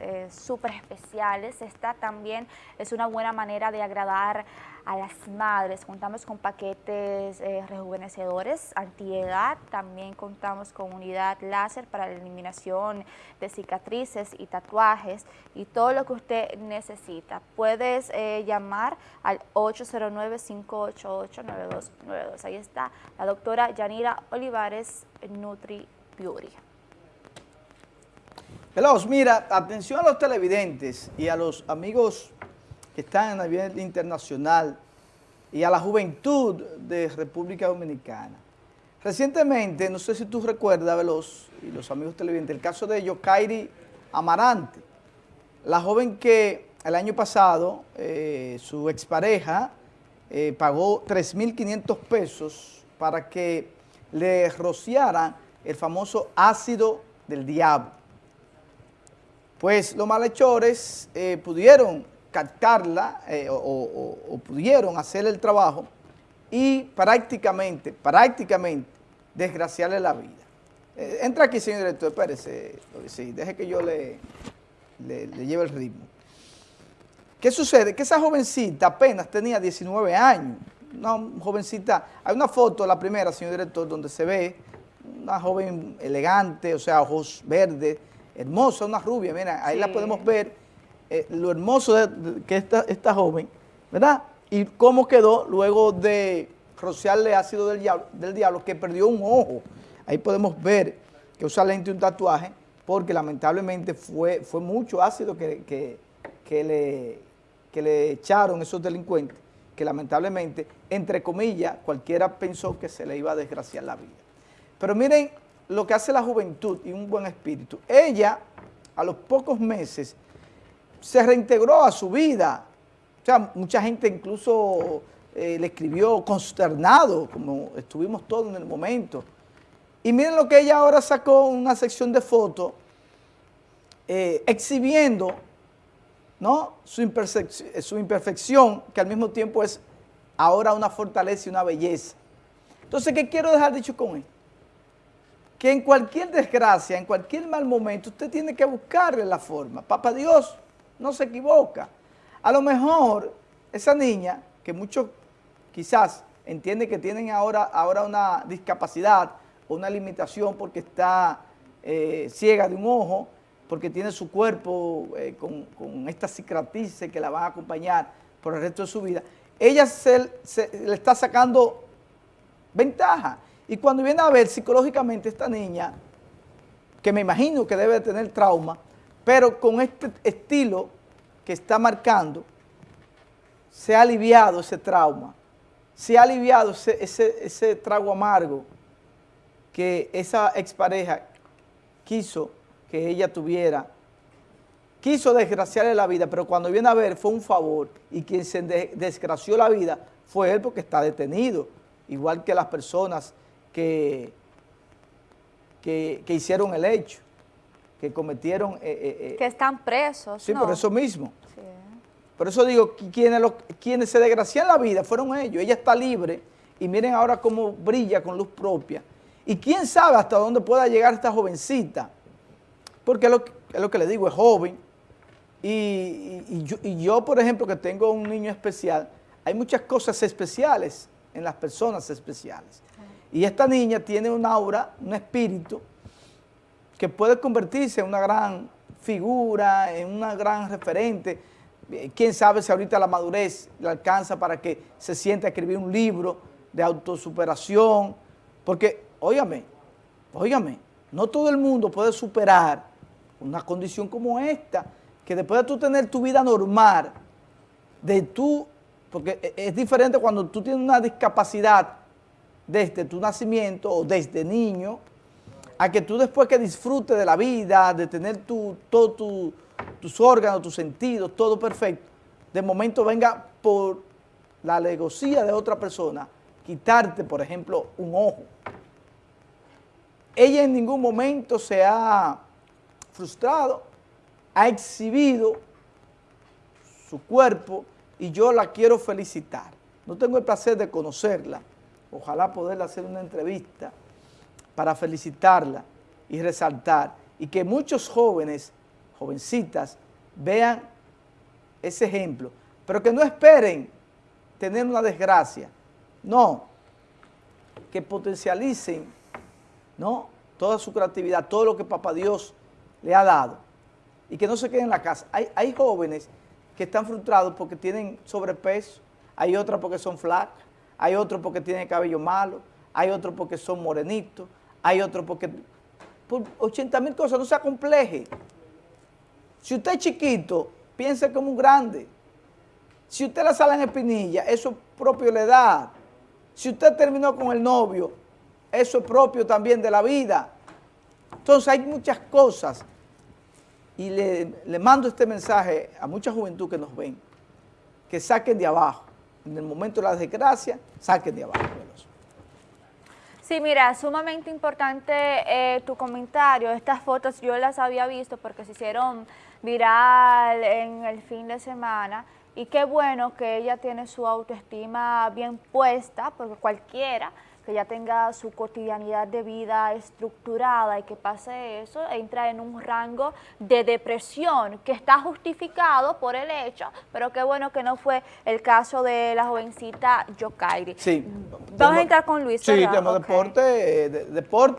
eh, súper especiales. Esta también es una buena manera de agradar a las madres. Contamos con paquetes eh, rejuvenecedores, antiedad, también contamos con unidad láser para la eliminación de cicatrices y tatuajes y todo lo que usted necesita. Puedes eh, llamar al 809-588-9292. Ahí está la doctora Yanira Olivares, Nutri Beauty. Veloz, mira, atención a los televidentes y a los amigos que están a nivel internacional y a la juventud de República Dominicana. Recientemente, no sé si tú recuerdas, Veloz, y los amigos televidentes, el caso de Yokairi Amarante, la joven que el año pasado eh, su expareja eh, pagó 3.500 pesos para que le rociaran el famoso ácido del diablo. Pues los malhechores eh, pudieron captarla eh, o, pudieron hacer el trabajo y prácticamente, prácticamente desgraciarle la vida. Eh, entra aquí, señor director, espérese, sí, deje que yo le, le, lleve el ritmo. ¿Qué sucede? Que esa jovencita apenas tenía 19 años, una jovencita, hay una foto, la primera, señor director, donde se ve una joven elegante, o sea, ojos verdes, hermosa, una rubia, mira, ahí la podemos ver, eh, lo hermoso de, que esta, esta joven, ¿verdad? Y cómo quedó luego de rociarle ácido del diablo, del diablo, que perdió un ojo. Ahí podemos ver que usa lente y un tatuaje, porque lamentablemente fue, fue mucho ácido que, le, que le echaron esos delincuentes, que lamentablemente, entre comillas, cualquiera pensó que se le iba a desgraciar la vida. Pero miren lo que hace la juventud y un buen espíritu. Ella, a los pocos meses, se reintegró a su vida. O sea, mucha gente incluso eh, le escribió consternado, como estuvimos todos en el momento. Y miren lo que ella ahora sacó una sección de fotos eh, exhibiendo ¿no? Su, su imperfección, que al mismo tiempo es ahora una fortaleza y una belleza. Entonces, ¿qué quiero dejar dicho con esto? Que en cualquier desgracia, en cualquier mal momento, usted tiene que buscarle la forma. Papá Dios, no se equivoca. A lo mejor esa niña, que muchos quizás entienden que tienen ahora, ahora una discapacidad o una limitación porque está eh, ciega de un ojo, porque tiene su cuerpo eh, con, esta cicatrices que la van a acompañar por el resto de su vida, ella se, le está sacando ventaja. Y cuando viene a ver psicológicamente esta niña, que me imagino que debe tener trauma, pero con este estilo que está marcando, se ha aliviado ese trauma, se ha aliviado ese, trago amargo que esa expareja quiso que ella tuviera, quiso desgraciarle la vida, pero cuando viene a ver fue un favor. Y quien se desgració la vida fue él porque está detenido, igual que las personas que, que hicieron el hecho que cometieron... Eh, eh, eh, que están presos, Sí, por eso mismo. Por eso digo, quienes, quienes se desgracian la vida fueron ellos. Ella está libre y miren ahora cómo brilla con luz propia. Y quién sabe hasta dónde pueda llegar esta jovencita. Porque es lo, es lo que le digo, es joven. Y, yo, y yo, por ejemplo, que tengo un niño especial, hay muchas cosas especiales en las personas especiales. Y esta niña tiene un aura, un espíritu, que puede convertirse en una gran figura, en una gran referente. Eh, quién sabe si ahorita la madurez le alcanza para que se siente a escribir un libro de autosuperación. Porque, óigame, óigame, no todo el mundo puede superar una condición como esta, que después de tú tener tu vida normal, de tú, porque e, es diferente cuando tú tienes una discapacidad desde tu nacimiento o desde niño, a que tú después que disfrutes de la vida, de tener tu, todos tus órganos, tus sentidos, todo perfecto, de momento venga por la alegocía de otra persona, quitarte, por ejemplo, un ojo. Ella en ningún momento se ha frustrado, ha exhibido su cuerpo y yo la quiero felicitar. No tengo el placer de conocerla, ojalá poderle hacer una entrevista, para felicitarla y resaltar y que muchos jóvenes jovencitas, vean ese ejemplo, pero que no esperen tener una desgracia, no, que potencialicen ¿no? toda su creatividad, todo lo que Papá Dios le ha dado y que no se queden en la casa. Hay, hay jóvenes que están frustrados porque tienen sobrepeso, hay otras porque son flacas, hay otros porque tienen cabello malo, hay otros porque son morenitos, hay otros porque... Por 80 mil cosas, no se acompleje. Si usted es chiquito, piense como un grande. Si usted la sale en espinilla, eso es propio de la edad. Si usted terminó con el novio, eso es propio también de la vida. Entonces hay muchas cosas y le, mando este mensaje a mucha juventud que nos ven, que saquen de abajo. En el momento de la desgracia, saquen de abajo. Sí, mira, sumamente importante eh, tu comentario. Estas fotos yo las había visto porque se hicieron viral en el fin de semana y qué bueno que ella tiene su autoestima bien puesta, porque cualquiera que ya tenga su cotidianidad de vida estructurada y que pase eso, entra en un rango de depresión que está justificado por el hecho, pero qué bueno que no fue el caso de la jovencita Yokairi. Sí. Vamos a entrar con Luis. Sí, tema deporte, eh, deporte.